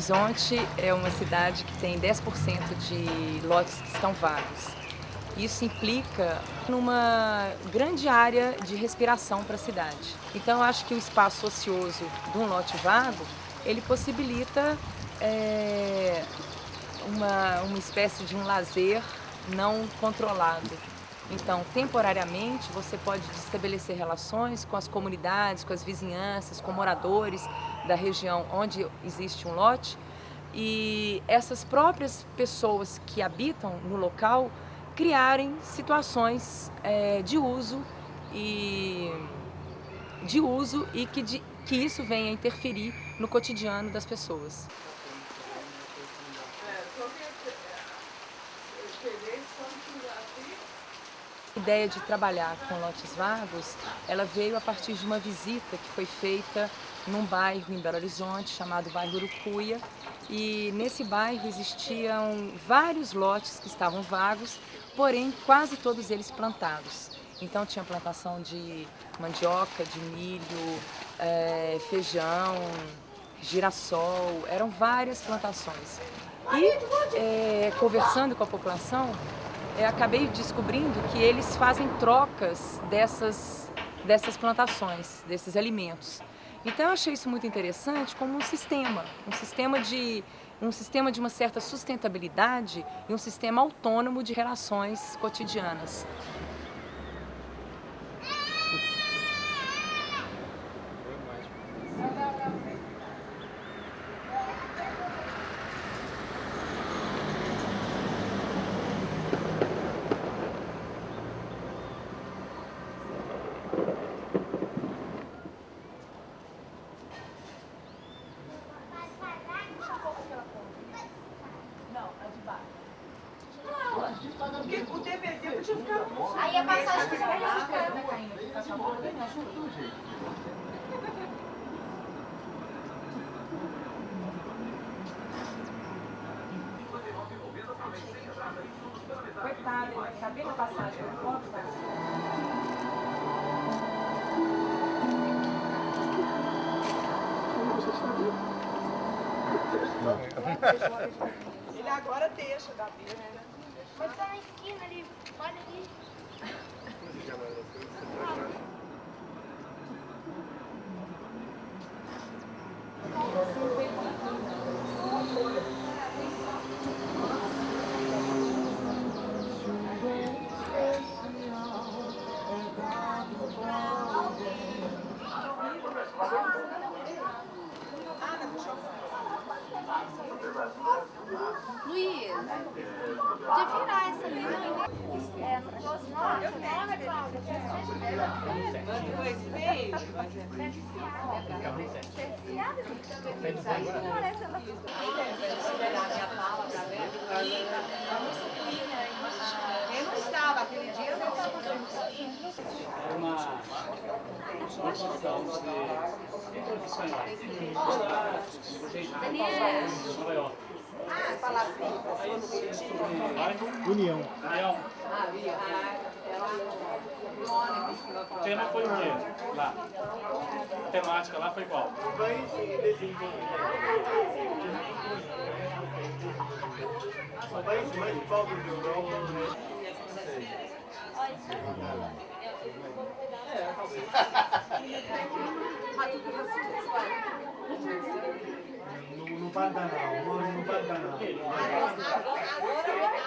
Horizonte é uma cidade que tem 10% de lotes que estão vagos. Isso implica numa grande área de respiração para a cidade. Então eu acho que o espaço ocioso de um lote vago, ele possibilita é, uma, uma espécie de um lazer não controlado. Então, temporariamente, você pode estabelecer relações com as comunidades, com as vizinhanças, com moradores da região onde existe um lote e essas próprias pessoas que habitam no local criarem situações é, de uso e de uso e que, de, que isso venha interferir no cotidiano das pessoas. Ideia de trabalhar com lotes vagos, ela veio a partir de uma visita que foi feita num bairro em Belo Horizonte chamado bairro Urucuia e nesse bairro existiam vários lotes que estavam vagos, porém quase todos eles plantados. Então tinha plantação de mandioca, de milho, é, feijão, girassol, eram várias plantações. E é, conversando com a população, eu acabei descobrindo que eles fazem trocas dessas, dessas plantações, desses alimentos. Então eu achei isso muito interessante como um sistema, um sistema de, um sistema de uma certa sustentabilidade e um sistema autônomo de relações cotidianas. Porque o DVD podia ficar bom. Aí a passagem que vai Coitado, ele vai bem na passagem, não pode Ele agora deixa da vida. Mas tá na esquina ali, olha ali. Luiz, podia virar essa ali, não? É, não fosse nós, né, Cláudia? Dois meses. Parece ela. Eu não estava aquele dia, eu não estava. Era uma uma situação de profissionais. Nova York. União. União. O tema foi o quê? Lá. A temática lá foi qual? São países mais pobres da Europa. No, no Pantanal, moro no Pantanal.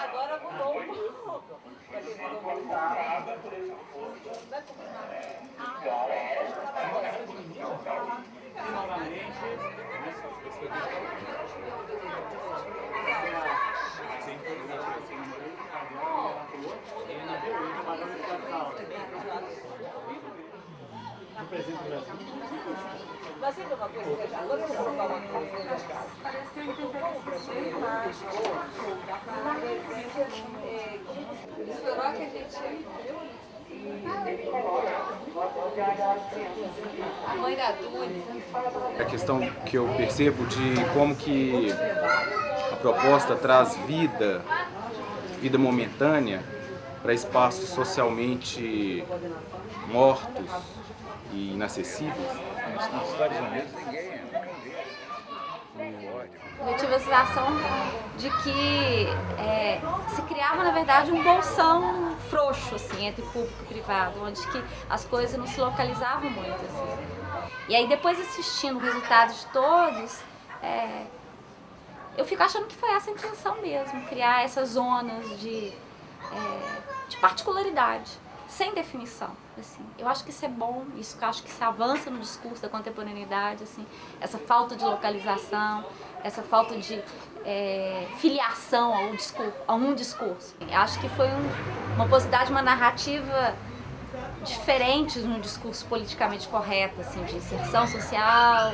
Agora mudou um pouco. No Brasil. Mas sempre uma coisa que agora eu vou colocar uma coisa nas casas. Parece que eu que a gente... A mãe da. A questão que eu percebo de como que a proposta traz vida, vida momentânea, para espaços socialmente mortos e inacessíveis. Tive a sensação de que é, se criava, na verdade, um bolsão frouxo, assim, entre público e privado, onde que as coisas não se localizavam muito, assim. E aí, depois assistindo o resultado de todos, é, eu fico achando que foi essa a intenção mesmo, criar essas zonas de, é, de particularidade, sem definição. Assim. Eu acho que isso é bom, isso eu acho que se avança no discurso da contemporaneidade, assim, essa falta de localização, essa falta de é, filiação ao discurso, a um discurso. Eu acho que foi um, uma possibilidade, uma narrativa diferente no discurso politicamente correto, assim, de inserção social,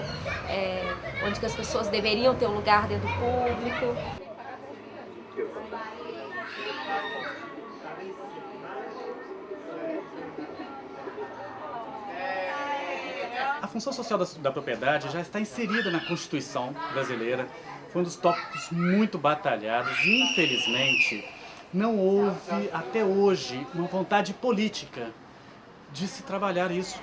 é, onde as pessoas deveriam ter um lugar dentro do público. A função social da, da, propriedade já está inserida na Constituição brasileira, foi um dos tópicos muito batalhados e, infelizmente, não houve até hoje uma vontade política de se trabalhar isso.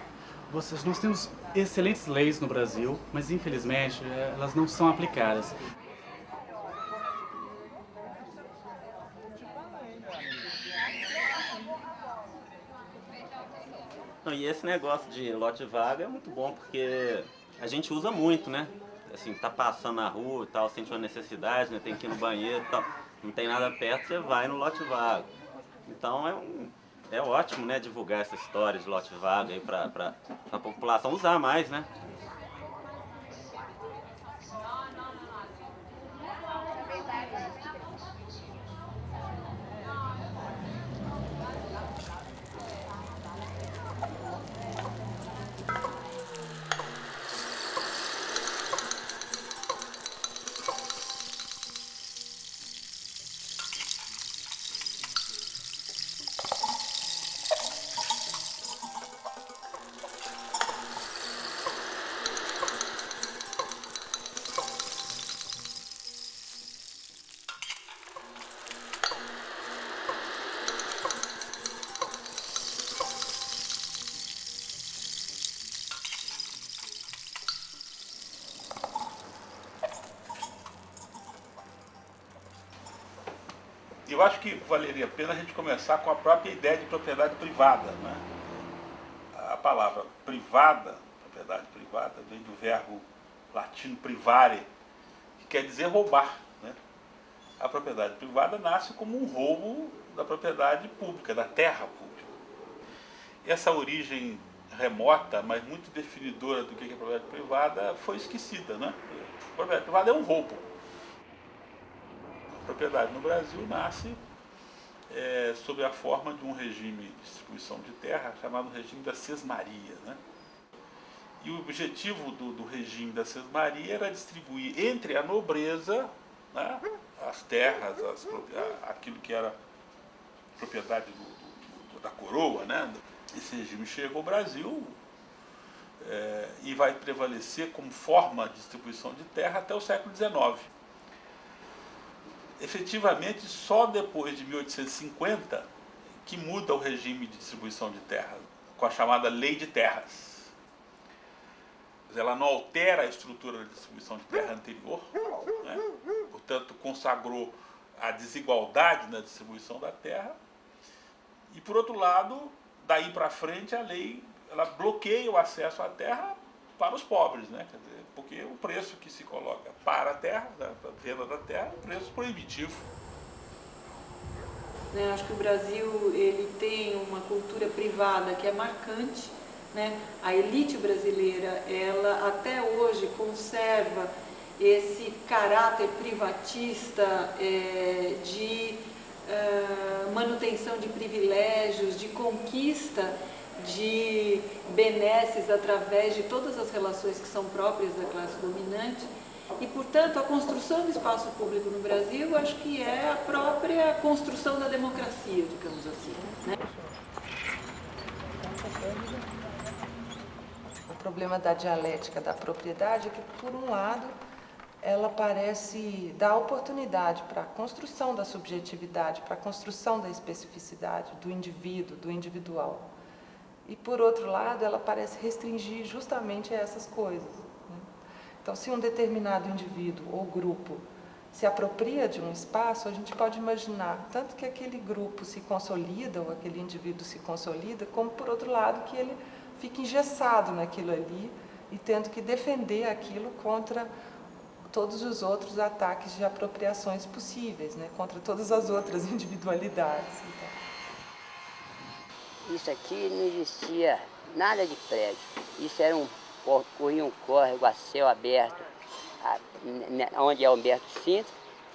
Vocês, nós temos excelentes leis no Brasil, mas infelizmente elas não são aplicadas. E esse negócio de lote vaga é muito bom porque a gente usa muito, né? Assim, tá passando na rua e tal, sente uma necessidade, né? Tem que ir no banheiro e tal, não tem nada perto, você vai no lote vaga. Então é um, é ótimo, né, divulgar essa história de lote vaga aí para a população usar mais, né? Eu acho que valeria a pena a gente começar com a própria ideia de propriedade privada. Né? A palavra privada, propriedade privada, vem do verbo latino privare, que quer dizer roubar. Né? A propriedade privada nasce como um roubo da propriedade pública, da terra pública. Essa origem remota, mas muito definidora do que é propriedade privada, foi esquecida. Né? A propriedade privada é um roubo propriedade no Brasil nasce é, sob a forma de um regime de distribuição de terra chamado regime da sesmaria. Né? E o objetivo do, do regime da sesmaria era distribuir entre a nobreza né, as terras, as, aquilo que era propriedade do, do, da coroa. Né? Esse regime chega ao Brasil é, e vai prevalecer como forma de distribuição de terra até o século XIX efetivamente só depois de 1850 que muda o regime de distribuição de terras, com a chamada Lei de Terras. Ela não altera a estrutura da distribuição de terra anterior, né? portanto consagrou a desigualdade na distribuição da terra, e por outro lado, daí para frente a lei ela bloqueia o acesso à terra para os pobres, né? Quer dizer, porque o preço que se coloca para a terra, né, para a venda da terra, é um preço proibitivo. Né, acho que o Brasil ele tem uma cultura privada que é marcante. Né? A elite brasileira, ela até hoje conserva esse caráter privatista é, de uh, manutenção de privilégios, de conquista de benesses através de todas as relações que são próprias da classe dominante. E, portanto, a construção do espaço público no Brasil, acho que é a própria construção da democracia, digamos assim. Né? O problema da dialética da propriedade é que, por um lado, ela parece dar oportunidade para a construção da subjetividade, para a construção da especificidade do indivíduo, do individual. E por outro lado, ela parece restringir justamente essas coisas. Né? Então, se um determinado indivíduo ou grupo se apropria de um espaço, a gente pode imaginar tanto que aquele grupo se consolida ou aquele indivíduo se consolida, como por outro lado que ele fica engessado naquilo ali e tendo que defender aquilo contra todos os outros ataques de apropriações possíveis, né? contra todas as outras individualidades. Isso aqui não existia nada de prédio. Isso era um, corria um córrego a céu aberto, onde é Humberto Cinto,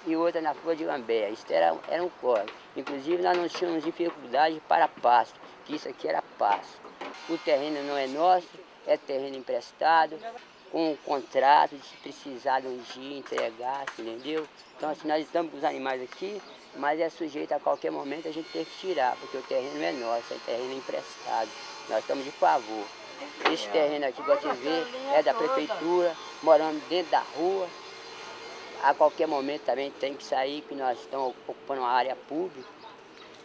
e outra na Flor de Lambé. Isso era, era um córrego. Inclusive nós não tínhamos dificuldade para pasto, que isso aqui era pasto. O terreno não é nosso, é terreno emprestado, com um contrato de se precisar de um dia entregar, entendeu? Então assim, nós estamos com os animais aqui, mas é sujeito a qualquer momento a gente ter que tirar, porque o terreno é nosso, é terreno emprestado. Nós estamos de favor. Esse terreno aqui que você vê é da prefeitura, morando dentro da rua. A qualquer momento também tem que sair, que nós estamos ocupando uma área pública.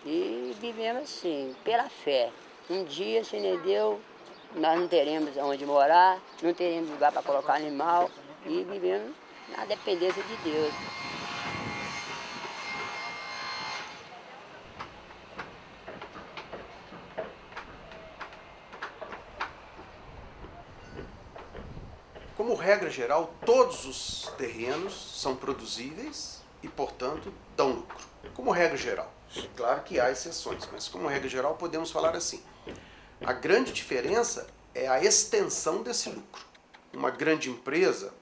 E vivemos assim, pela fé. Um dia, se nem deu, nós não teremos onde morar, não teremos lugar para colocar animal e vivemos na dependência de Deus. Como regra geral, todos os terrenos são produzíveis e, portanto, dão lucro. Como regra geral. Claro que há exceções, mas como regra geral podemos falar assim. A grande diferença é a extensão desse lucro. Uma grande empresa,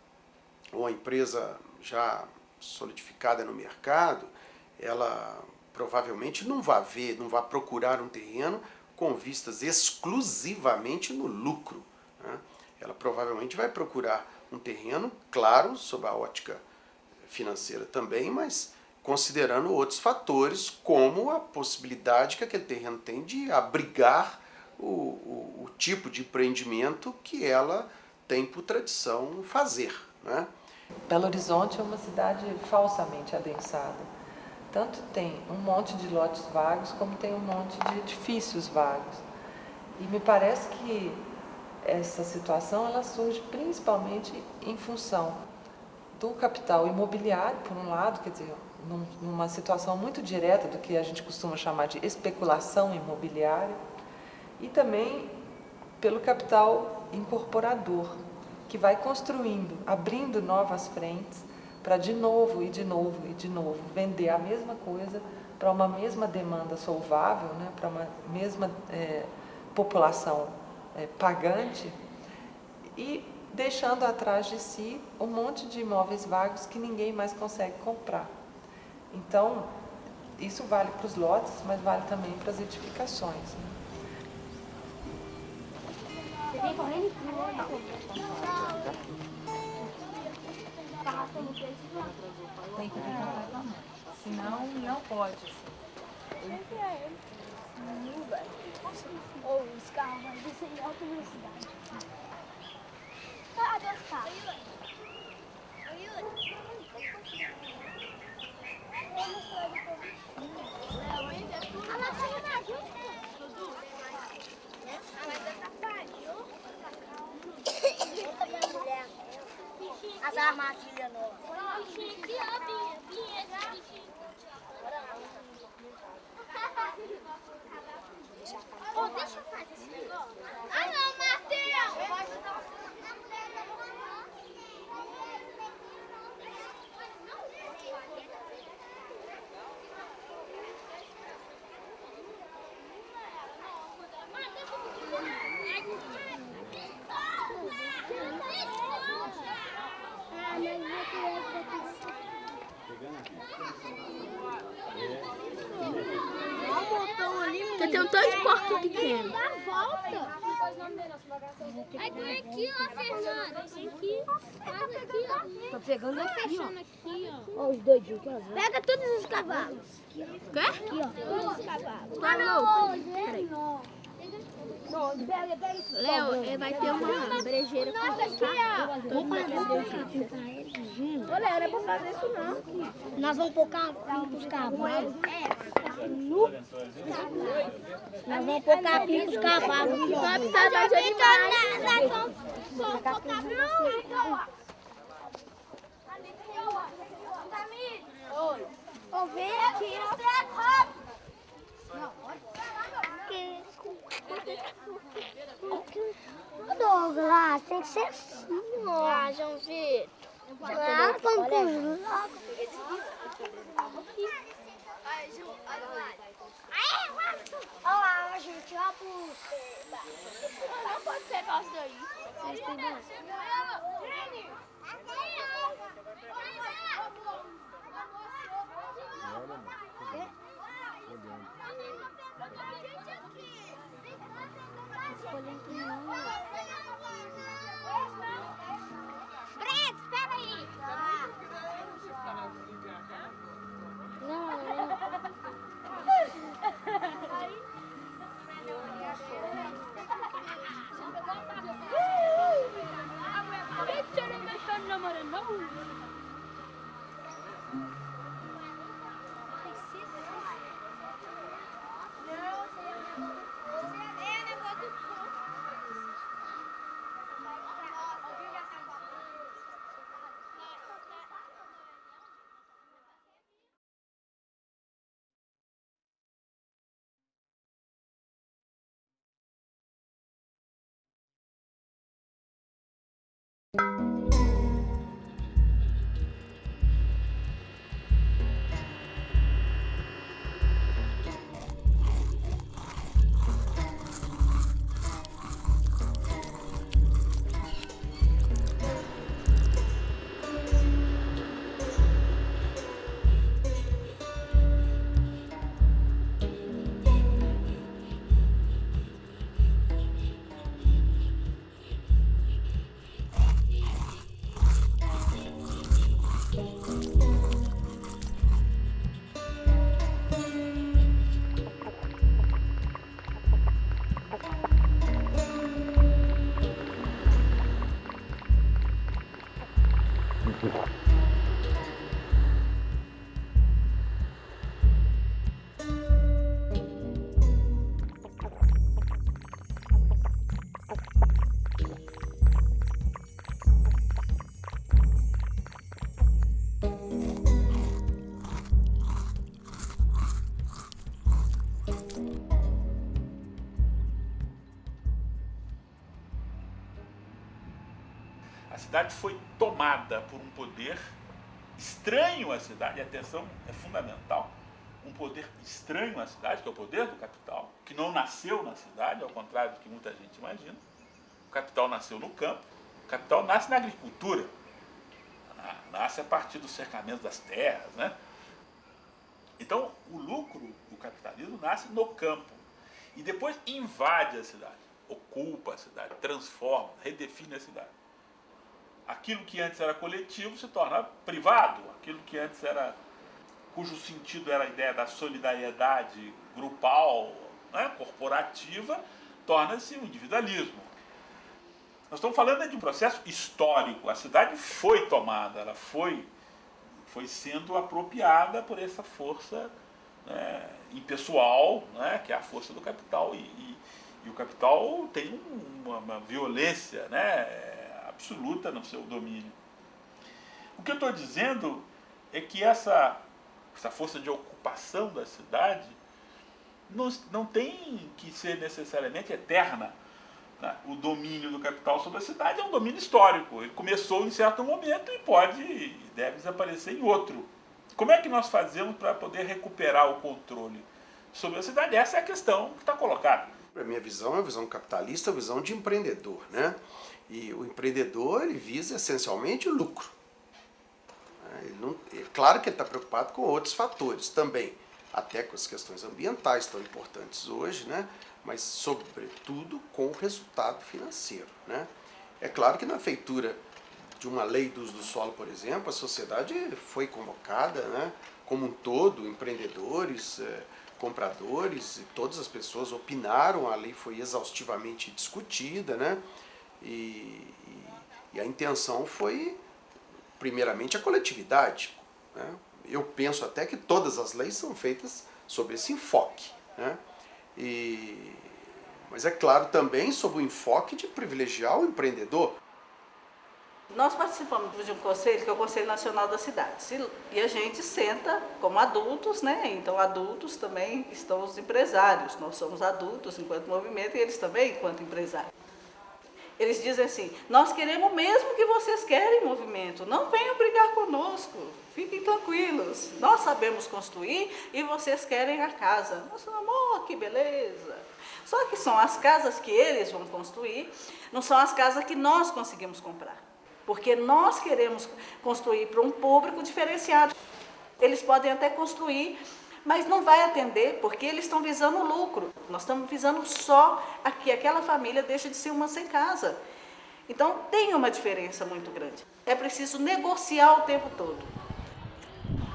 ou uma empresa já solidificada no mercado, ela provavelmente não vai ver, não vai procurar um terreno com vistas exclusivamente no lucro. Ela provavelmente vai procurar um terreno, claro, sob a ótica financeira também, mas considerando outros fatores, como a possibilidade que aquele terreno tem de abrigar o, o, o tipo de empreendimento que ela tem por tradição fazer. Né? Belo Horizonte é uma cidade falsamente adensada. Tanto tem um monte de lotes vagos, como tem um monte de edifícios vagos. E me parece que essa situação ela surge principalmente em função do capital imobiliário, por um lado, quer dizer, numa situação muito direta do que a gente costuma chamar de especulação imobiliária, e também pelo capital incorporador, que vai construindo, abrindo novas frentes para de novo e de novo e de novo vender a mesma coisa para uma mesma demanda solvável, né, para uma mesma é, população é, pagante e deixando atrás de si um monte de imóveis vagos que ninguém mais consegue comprar. Então, isso vale para os lotes, mas vale também para as edificações. Né? Tem que vir Senão, não pode. Assim. Ou os carros vão descer em alta velocidade. Cadê os carros? As armadilhas novas. Bichinho aqui, Oh, deixa eu fazer esse negócio. Ah, não, Matheus! Eu vou ajudar você. Você tem um tanto de porco pequeno. Dá a volta. Aí tem aqui, ó, Fernanda. Aqui. Faz aqui, ó. Tô pegando Tô aqui, ó. aqui, ó. Ó, os doidinhos aqui, ó. Pega todos os cavalos. Quê? Aqui, ó. Todos os cavalos. Tá louco? Peraí. Léo, ele vai ter uma brejeira com Nossa, aqui, ó. Vamos fazer Ô, Léo, não é pra fazer isso, não. Nós vamos pôr capim pros cavalos. É. Nu. Nós vamos pôr capim pros cavalos. Não cabe nada de animais. Nós vamos pôr capim pros não, não, não, não, não, Douglas, tem que ser assim. Ah, João Vitor. não, vamos com os não Olha lá, gente, ó pulseira. Não pode pegar isso daí. Tomada por um poder estranho à cidade, e atenção, é fundamental, um poder estranho à cidade, que é o poder do capital, que não nasceu na cidade, ao contrário do que muita gente imagina. O capital nasceu no campo, o capital nasce na agricultura, nasce a partir do cercamento das terras, né? Então, o lucro do capitalismo nasce no campo e depois invade a cidade, ocupa a cidade, transforma, redefine a cidade. Aquilo que antes era coletivo se torna privado, aquilo que antes era cujo sentido era a ideia da solidariedade grupal, né, corporativa, torna-se um individualismo. Nós estamos falando de um processo histórico. A cidade foi tomada, ela foi, foi sendo apropriada por essa força né, impessoal, né, que é a força do capital. E, e, e o capital tem uma, uma violência né, absoluta no seu domínio. O que eu estou dizendo é que essa, essa força de ocupação da cidade não, não tem que ser necessariamente eterna. Né? O domínio do capital sobre a cidade é um domínio histórico. Ele começou em certo momento e pode e deve desaparecer em outro. Como é que nós fazemos para poder recuperar o controle sobre a cidade? Essa é a questão que está colocada. A minha visão é uma visão capitalista, uma visão de empreendedor. Né? E o empreendedor ele visa essencialmente o lucro. Ele não, é claro que ele está preocupado com outros fatores também, até com as questões ambientais tão importantes hoje, né? mas sobretudo com o resultado financeiro. Né? É claro que na feitura de uma lei do uso do solo, por exemplo, a sociedade foi convocada né? como um todo, empreendedores, eh, compradores, e todas as pessoas opinaram, a lei foi exaustivamente discutida, né? E, e, a intenção foi, primeiramente, a coletividade. Né? Eu penso até que todas as leis são feitas sob esse enfoque. Né? E, mas é claro também sob o enfoque de privilegiar o empreendedor. Nós participamos de um conselho, que é o Conselho Nacional das Cidades, e a gente senta como adultos, né? Então, adultos também estão os empresários, nós somos adultos enquanto movimento e eles também enquanto empresários. Eles dizem assim, nós queremos mesmo que vocês querem movimento, não venham brigar conosco, fiquem tranquilos, nós sabemos construir e vocês querem a casa. Nossa, amor, que beleza! Só que são as casas que eles vão construir, não são as casas que nós conseguimos comprar. Porque nós queremos construir para um público diferenciado. Eles podem até construir, mas não vai atender, porque eles estão visando lucro. Nós estamos visando só que aquela família deixe de ser uma sem casa. Então tem uma diferença muito grande. É preciso negociar o tempo todo.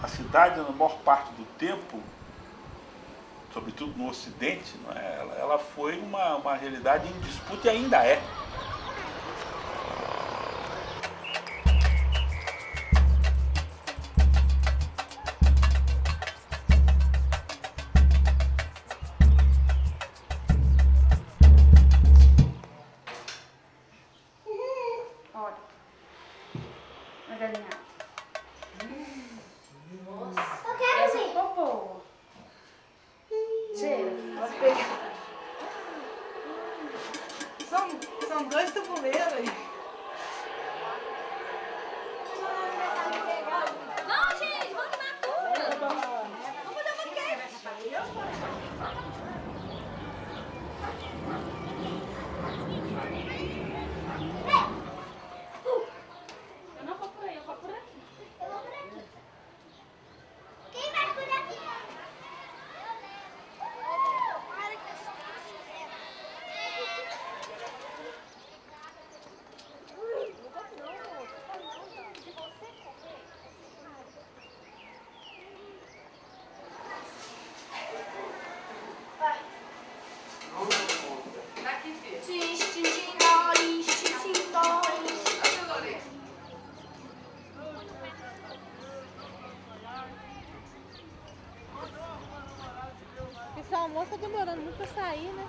A cidade, na maior parte do tempo, sobretudo no Ocidente, é? ela foi uma, uma realidade em disputa e ainda é. Pra sair, né?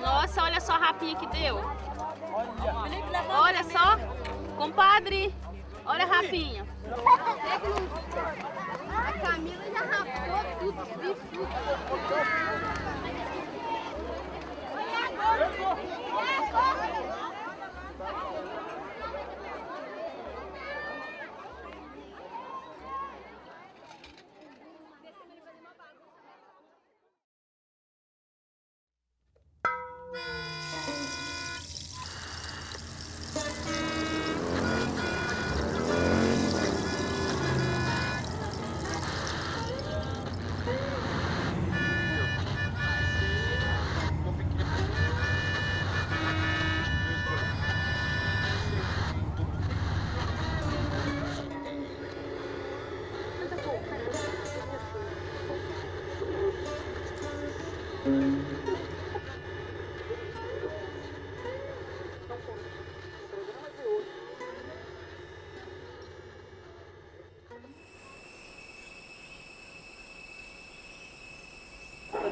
Nossa, olha só a rapinha que deu. Olha só. Compadre, olha a rapinha. A Camila já rapou tudo, vi tudo. a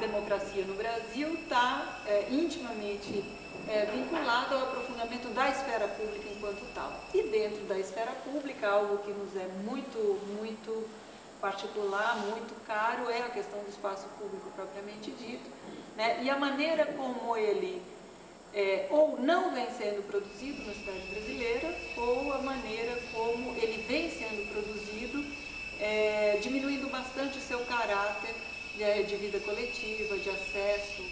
democracia no Brasil está é, intimamente é, vinculado ao aprofundamento da esfera pública enquanto tal. E dentro da esfera pública, algo que nos é muito, muito particular, muito caro, é a questão do espaço público propriamente dito. Né? E a maneira como ele é, ou não vem sendo produzido na cidade brasileira, ou a maneira como ele vem sendo produzido, é, diminuindo bastante o seu caráter de, vida coletiva, de acesso.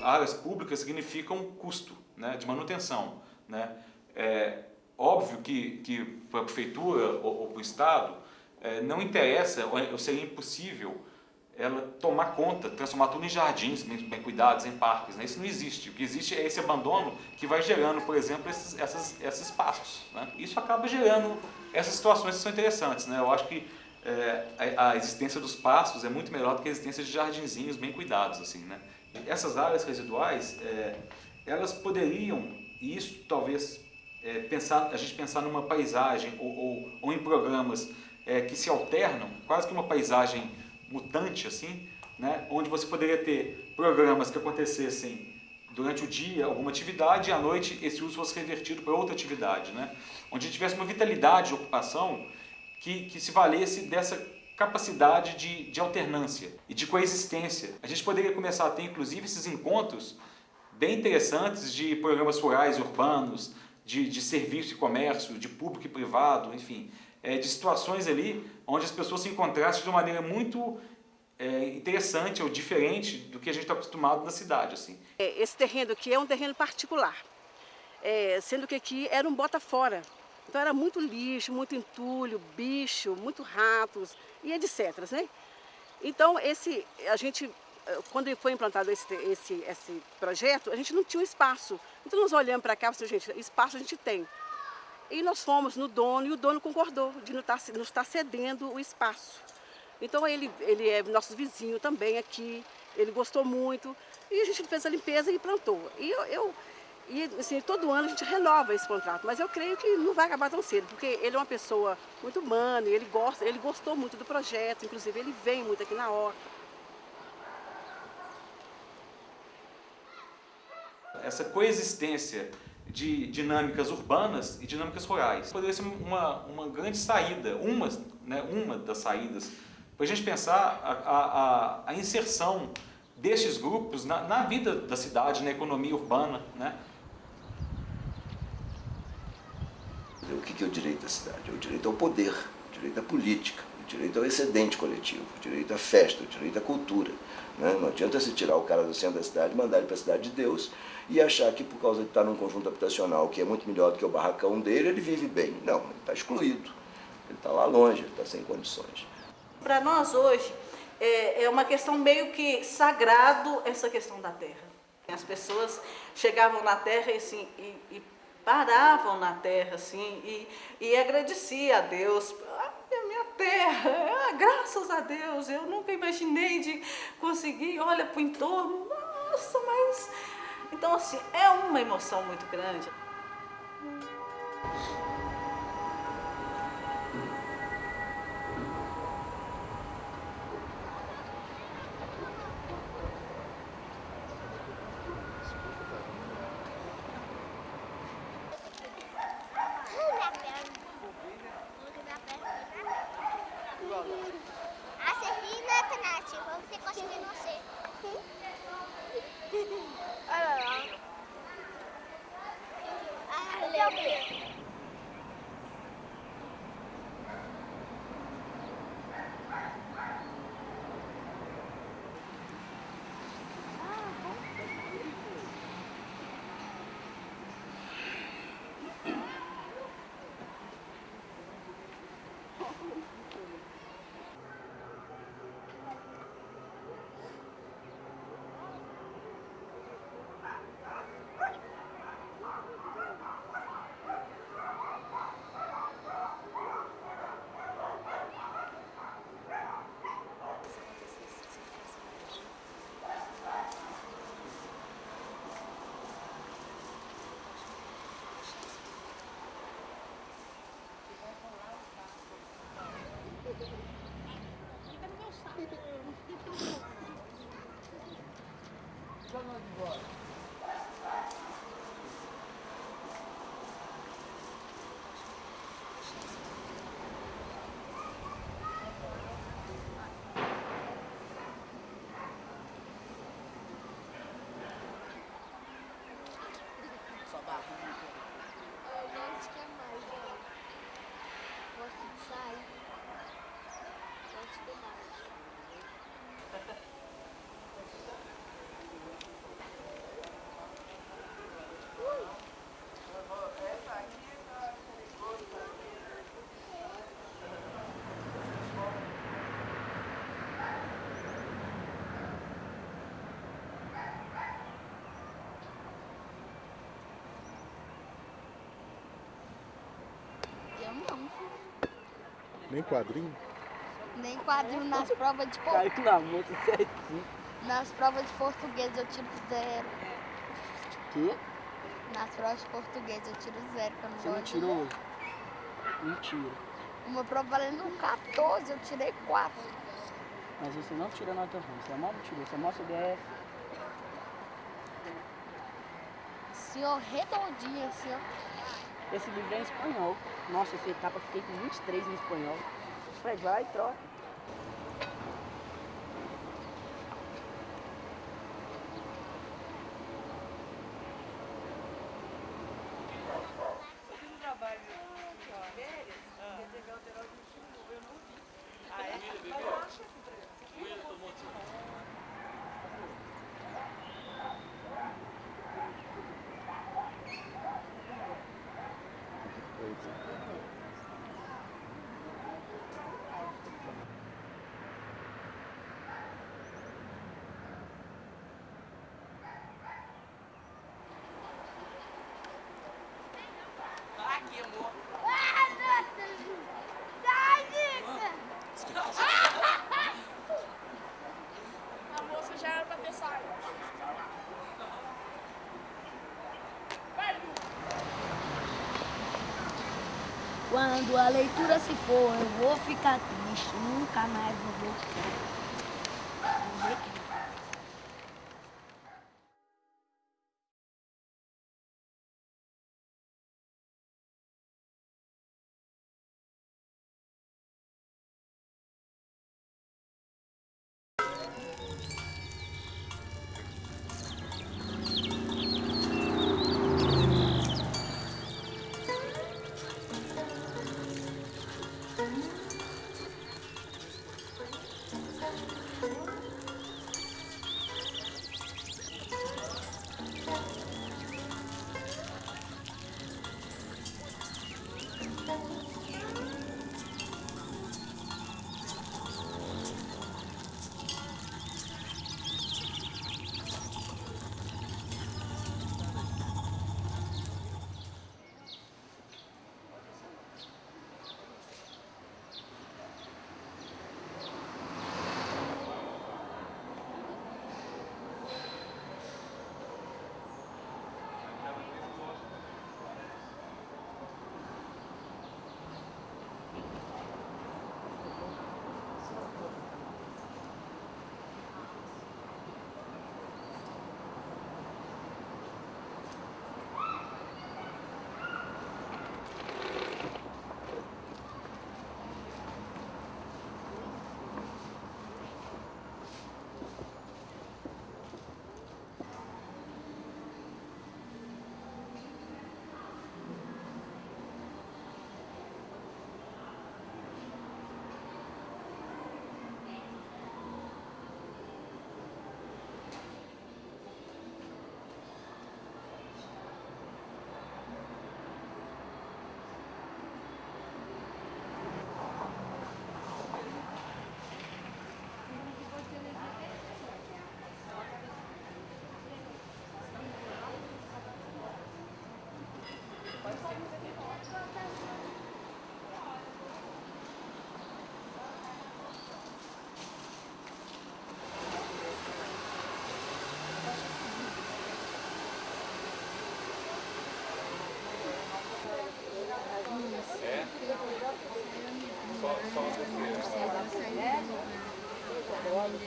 Áreas públicas significam custo né, de manutenção. Né? É óbvio que, que para a prefeitura ou, ou para o Estado é, não interessa, ou seria impossível ela tomar conta, transformar tudo em jardins bem cuidados, em parques. Né? Isso não existe. O que existe é esse abandono que vai gerando, por exemplo, esses, essas, esses espaços. Né? Isso acaba gerando essas situações que são interessantes. Né? Eu acho que é, a, a, existência dos pastos é muito melhor do que a existência de jardinzinhos bem cuidados. assim, né? Essas áreas residuais, é, elas poderiam, e isso talvez é, pensar, a gente pensar numa paisagem ou, ou, ou em programas é, que se alternam, quase que uma paisagem mutante, assim, né? onde você poderia ter programas que acontecessem durante o dia alguma atividade e à noite esse uso fosse revertido para outra atividade. Né? Onde tivesse uma vitalidade de ocupação que, que se valesse dessa capacidade de, de alternância e de coexistência. A gente poderia começar a ter, inclusive, esses encontros bem interessantes de programas rurais e urbanos, de, de serviço e comércio, de público e privado, enfim, é, de situações ali onde as pessoas se encontrassem de uma maneira muito é, interessante ou diferente do que a gente está acostumado na cidade. Assim. Esse terreno aqui é um terreno particular, é, sendo que aqui era um bota fora. Então era muito lixo, muito entulho, bicho, muito ratos e etc. Né? Então esse, a gente, quando foi implantado esse, esse, esse projeto, a gente não tinha um espaço. Então nós olhamos para cá e falamos, gente, espaço a gente tem. E nós fomos no dono e o dono concordou de nos nos estar cedendo o espaço. Então ele, ele é nosso vizinho também aqui, ele gostou muito e a gente fez a limpeza e plantou. E eu, eu e assim, todo ano a gente renova esse contrato, mas eu creio que não vai acabar tão cedo, porque ele é uma pessoa muito humana, ele gosta, ele gostou muito do projeto, inclusive ele vem muito aqui na horta. Essa coexistência de dinâmicas urbanas e dinâmicas rurais poderia ser uma, uma grande saída, uma, né, uma das saídas, para a gente pensar a, a, a inserção destes grupos na, na vida da cidade, na economia urbana, né? O que é o direito da cidade? É o direito ao poder, o direito à política, o direito ao excedente coletivo, o direito à festa, o direito à cultura. Né? Não adianta se tirar o cara do centro da cidade mandar ele para a cidade de Deus e achar que por causa de estar num conjunto habitacional que é muito melhor do que o barracão dele, ele vive bem. Não, ele está excluído, ele está lá longe, ele está sem condições. Para nós hoje, é, é uma questão meio que sagrado essa questão da terra. As pessoas chegavam na terra e, assim, e, e paravam na terra assim e, e agradecia a Deus. a minha terra, ah, graças a Deus, eu nunca imaginei de conseguir, olha para o entorno, nossa, mas... Então, assim, é uma emoção muito grande. Ah, você ri, né, Tanati? Vamos ver costa de você. Olha lá. Ah, Leandro. Eu Não. Nem quadrinho? Nem quadrinho nas provas de Caiu português. na moto certinho. Nas provas de português eu tiro zero. Que? Nas provas de português eu tiro zero, que eu não Você não tirou? Mentira. Uma prova valendo 14, eu tirei 4. Mas você não tira nota ruim, você é mal tirou, você é mó CDF. Senhor redondinho ó. Esse livro é em espanhol. Nossa, essa etapa eu fiquei com 23 em espanhol. Fred, vai troca. Aqui, amor. A moça já era pra ter saído. Quando a leitura se for, eu vou ficar triste. Nunca mais vou voltar.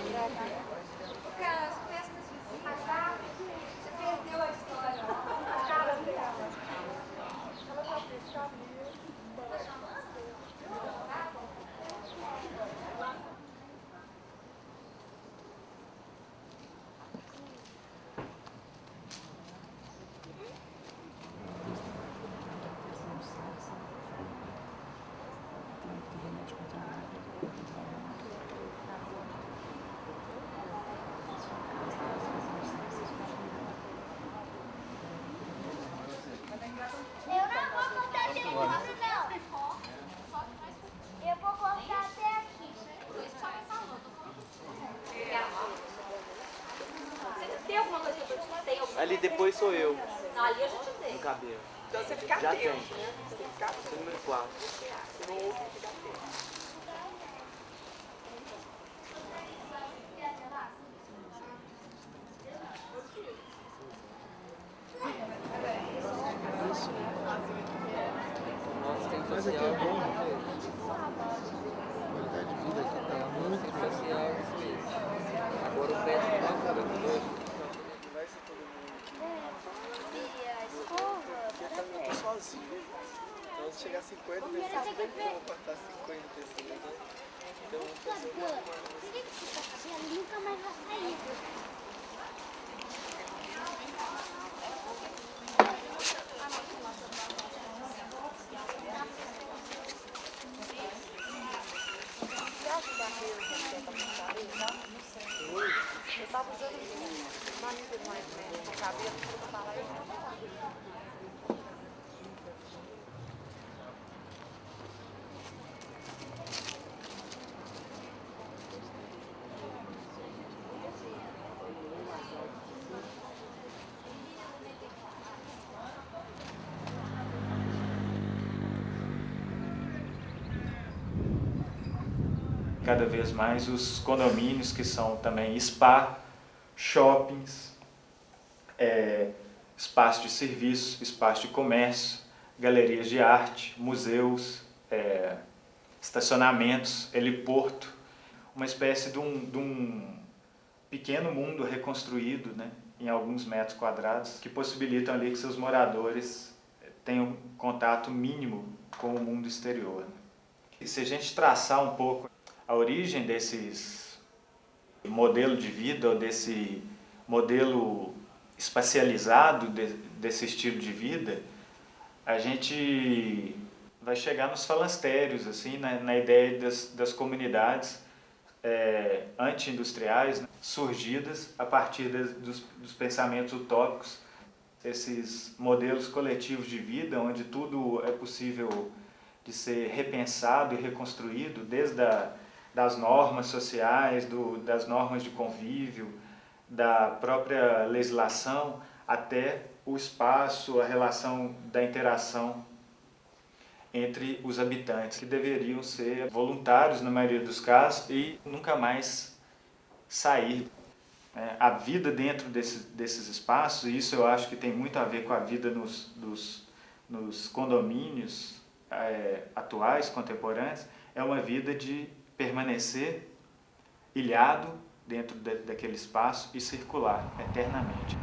Gracias. Ali depois sou eu. Não, ali a gente tem. No cabelo. Então você fica Já atento, tem. né? Você tem que ficar atento. Número 4. Você não ouve, fica atento. Nossa, tem Mas aqui facial. é bom, Qualidade de vida aqui tá muito Tem boa. facial, isso mesmo. Agora o pé não vai ficar com dois. Eu tô sozinho. Então se chegar a 50, vai ser bem que eu vou cortar 50 pessoas, né? Então eu vou fazer uma Ele nunca mais vai sair. Você acha que a Reu tem pra pintar aí, tá? Não sei. Eu tava usando um manicure mais médio no cabelo, pra eu falar aí. Cada vez mais os condomínios que são também spa, shoppings, é, espaço de serviço, espaço de comércio, galerias de arte, museus, é, estacionamentos, heliporto, uma espécie de um, de um pequeno mundo reconstruído né, em alguns metros quadrados que possibilitam ali que seus moradores tenham contato mínimo com o mundo exterior. E se a gente traçar um pouco a origem desses modelo de vida desse modelo espacializado de, desse estilo de vida, a gente vai chegar nos falastérios, assim, na, na ideia das, das comunidades é, anti-industriais né, surgidas a partir dos, dos pensamentos utópicos, esses modelos coletivos de vida onde tudo é possível de ser repensado e reconstruído, desde a, das normas sociais, do, das normas de convívio, da própria legislação, até o espaço, a relação da interação entre os habitantes, que deveriam ser voluntários na maioria dos casos e nunca mais sair. É, a vida dentro desse, desses espaços, e isso eu acho que tem muito a ver com a vida nos, dos, nos condomínios é, atuais, contemporâneos, é uma vida de permanecer ilhado dentro de, daquele espaço e circular eternamente.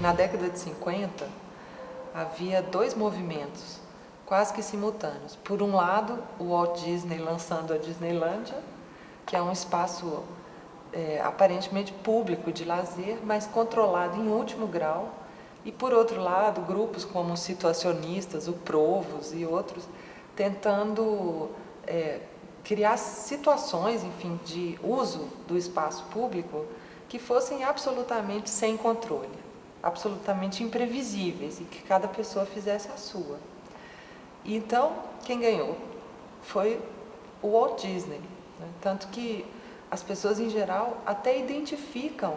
Na década de 50, havia dois movimentos quase que simultâneos. Por um lado, o Walt Disney lançando a Disneylândia, que é um espaço é, aparentemente público de lazer, mas controlado em último grau. E por outro lado, grupos como os situacionistas, o Provos e outros, tentando é, criar situações, enfim, de uso do espaço público que fossem absolutamente sem controle, absolutamente imprevisíveis e que cada pessoa fizesse a sua. E então, quem ganhou foi o Walt Disney, né? tanto que as pessoas em geral até identificam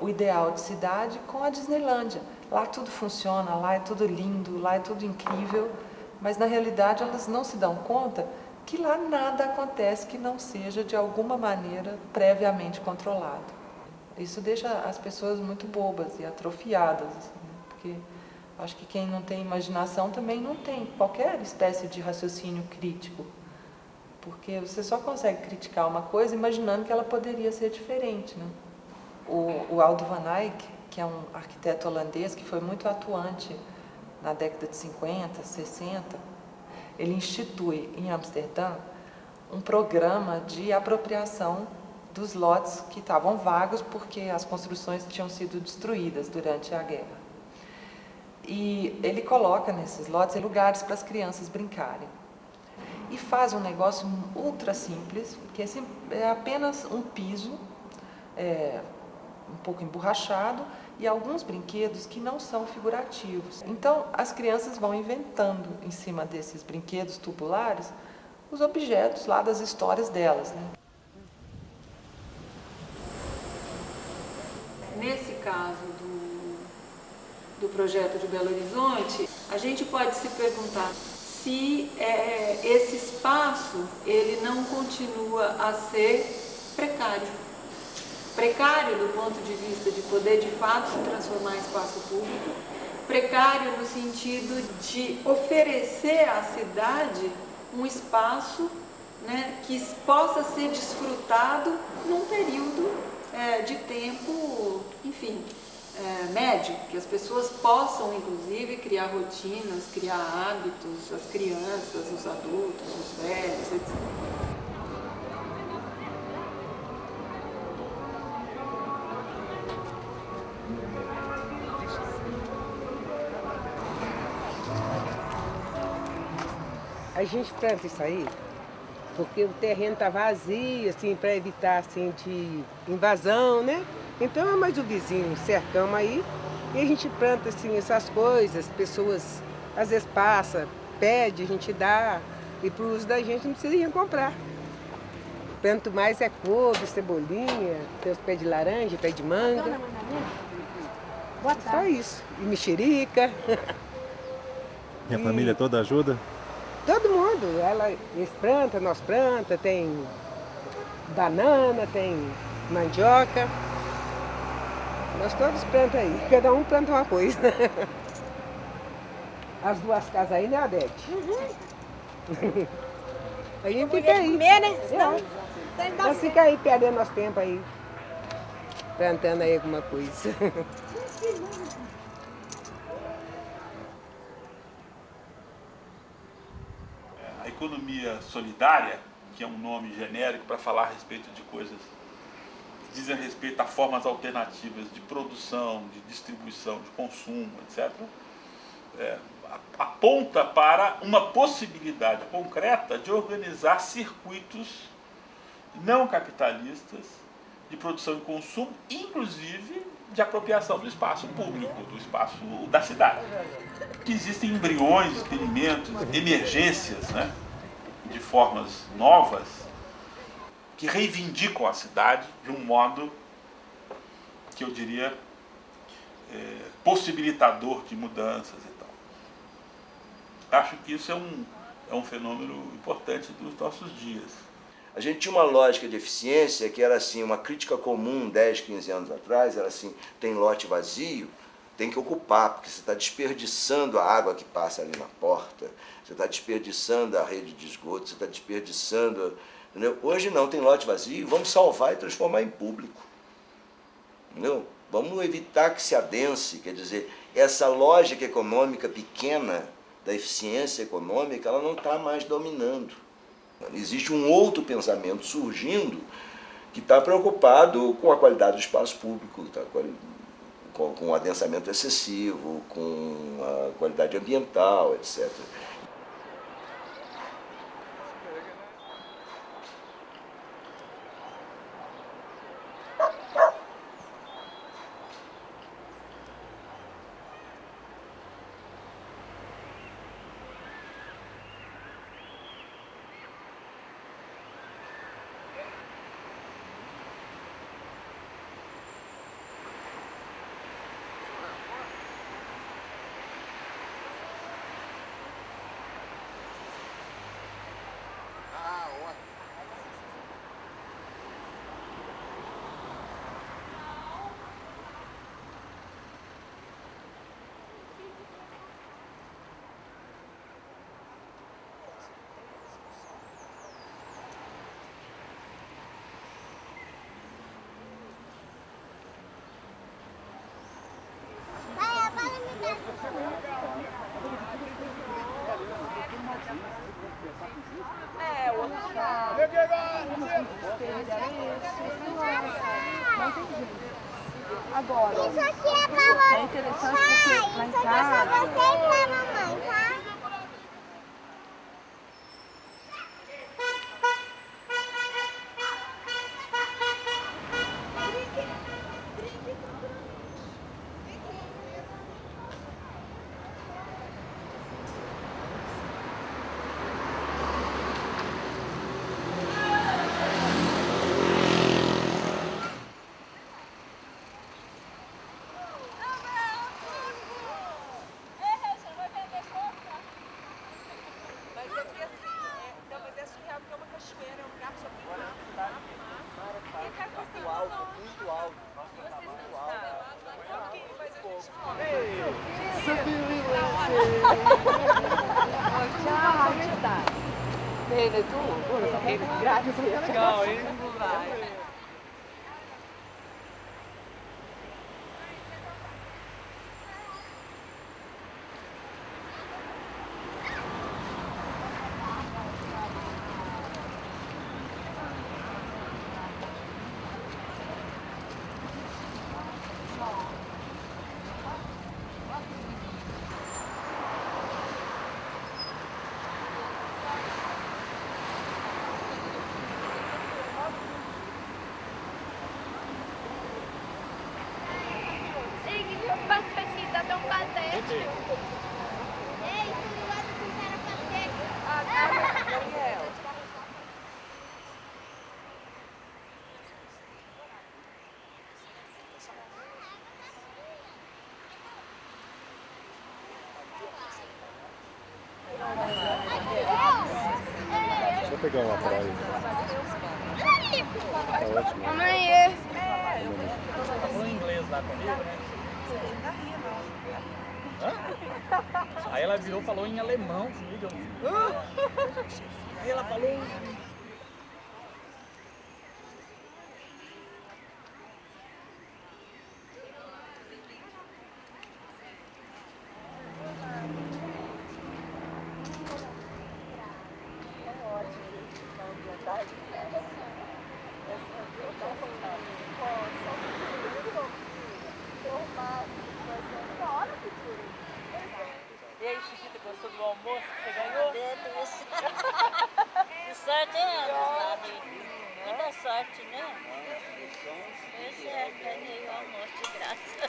o ideal de cidade com a Disneylândia. Lá tudo funciona, lá é tudo lindo, lá é tudo incrível, mas na realidade elas não se dão conta que lá nada acontece que não seja de alguma maneira previamente controlado. Isso deixa as pessoas muito bobas e atrofiadas, assim, né? porque acho que quem não tem imaginação também não tem qualquer espécie de raciocínio crítico, porque você só consegue criticar uma coisa imaginando que ela poderia ser diferente. Né? O, o Aldo van Eyck, que é um arquiteto holandês que foi muito atuante na década de 50, 60, ele institui em Amsterdã um programa de apropriação dos lotes que estavam vagos porque as construções tinham sido destruídas durante a guerra. E ele coloca nesses lotes lugares para as crianças brincarem. E faz um negócio ultra simples, que é apenas um piso, é, um pouco emborrachado, e alguns brinquedos que não são figurativos. Então, as crianças vão inventando em cima desses brinquedos tubulares os objetos lá das histórias delas. Né? Nesse caso do, do projeto de Belo Horizonte, a gente pode se perguntar se é, esse espaço ele não continua a ser precário. Precário do ponto de vista de poder de fato se transformar em espaço público, precário no sentido de oferecer à cidade um espaço né, que possa ser desfrutado num período é, de tempo, enfim, é, médio, que as pessoas possam, inclusive, criar rotinas, criar hábitos, as crianças, os adultos, os velhos, etc. A gente planta isso aí porque o terreno está vazio, assim, para evitar assim, de invasão, né? Então é mais o vizinho, cercamos aí, e a gente planta assim, essas coisas, pessoas às vezes passa, pede, a gente dá, e para o uso da gente não precisa ir comprar. Planto mais é couve, cebolinha, tem os pés de laranja, pé de manga. Só isso. E mexerica. E a família toda ajuda? Todo mundo, ela, eles plantam, nós planta, tem banana, tem mandioca. Nós todos plantamos aí, cada um planta uma coisa. As duas casas aí, né, Adete? Uhum. a gente fica aí. comer, né? É. Nós fica aí perdendo nosso tempo aí, plantando aí alguma coisa. Economia solidária, que é um nome genérico para falar a respeito de coisas que dizem respeito a formas alternativas de produção, de distribuição, de consumo, etc., é, aponta para uma possibilidade concreta de organizar circuitos não capitalistas de produção e consumo, inclusive de apropriação do espaço público, do espaço da cidade. Existem embriões, experimentos, emergências, né, de formas novas, que reivindicam a cidade de um modo que eu diria é, possibilitador de mudanças e tal. Acho que isso é um, é um fenômeno importante dos nossos dias. A gente tinha uma lógica de eficiência que era assim, uma crítica comum 10, 15 anos atrás, era assim, tem lote vazio, tem que ocupar, porque você está desperdiçando a água que passa ali na porta, você está desperdiçando a rede de esgoto, você está desperdiçando... Entendeu? Hoje não, tem lote vazio, vamos salvar e transformar em público. Entendeu? Vamos evitar que se adense, quer dizer, essa lógica econômica pequena da eficiência econômica, ela não está mais dominando. Existe um outro pensamento surgindo que está preocupado com a qualidade do espaço público, tá? Com, com adensamento excessivo, com a qualidade ambiental, etc. É, o outro já. Agora, Isso aqui é pra você. é interessante porque lá em Isso aqui é pra você e pra mamãe, Tchau, como está? Bene, tu? Grazie, ciao. Vai. Ei, que meu pai precisa de um patete. Ei, tu gosta de cara patete? Ah, Daniel. Deixa eu pegar uma praia. Tá ótimo. Mamãe, é. Falou inglês lá comigo, né? Hã? Aí ela virou e falou em alemão comigo. Aí ela falou. E aí, Chiquita, gostou do almoço que você ganhou? Delícia. Que sorte é essa, Nani? Muita sorte, né? Pois é, ganhei o almoço de graça.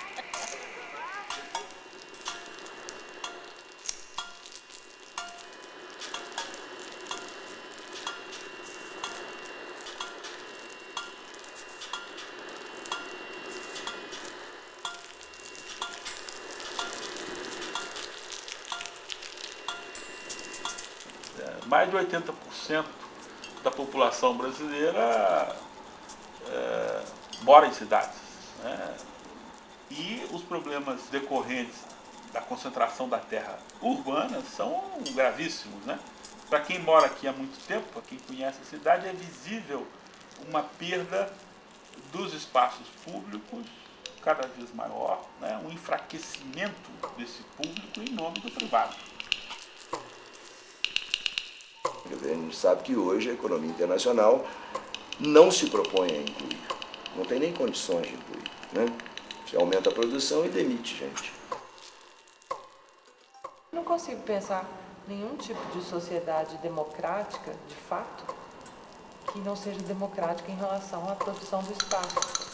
É, mais de 80% da população brasileira é, mora em cidades. né? E os problemas decorrentes da concentração da terra urbana são gravíssimos. Né? Para quem mora aqui há muito tempo, para quem conhece a cidade, é visível uma perda dos espaços públicos cada vez maior, né? um enfraquecimento desse público em nome do privado. A gente sabe que hoje a economia internacional não se propõe a incluir. Não tem nem condições de incluir. Né? Você aumenta a produção e demite gente. Não consigo pensar nenhum tipo de sociedade democrática, de fato, que não seja democrática em relação à produção do espaço.